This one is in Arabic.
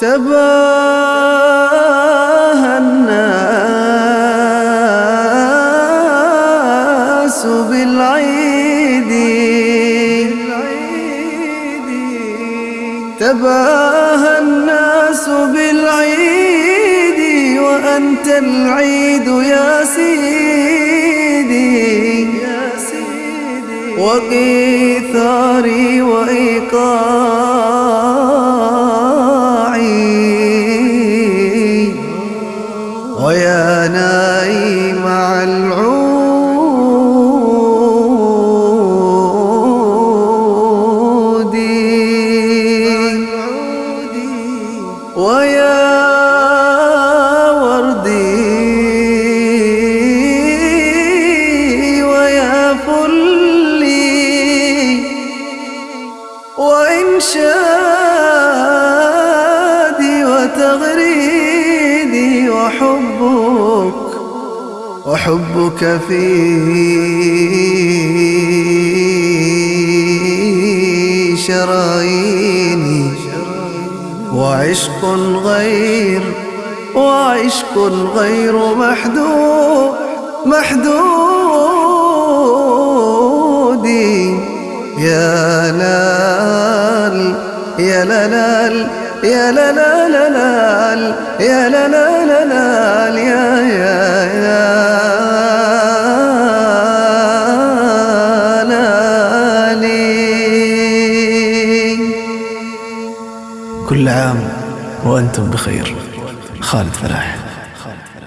تباهى الناس بالعيد. تباهى الناس بالعيد وأنت العيد يا سيدي. وقيثاري وإيقاعي ويا نايم على العود ويا وردي ويا فلي وإنشادي وحبك وحبك في شراييني. وعشق غير وعشق غير محدود محدود يا لال يا لال يا لال لال يا يا يا لالي كل عام وأنتم بخير. خالد فلاح.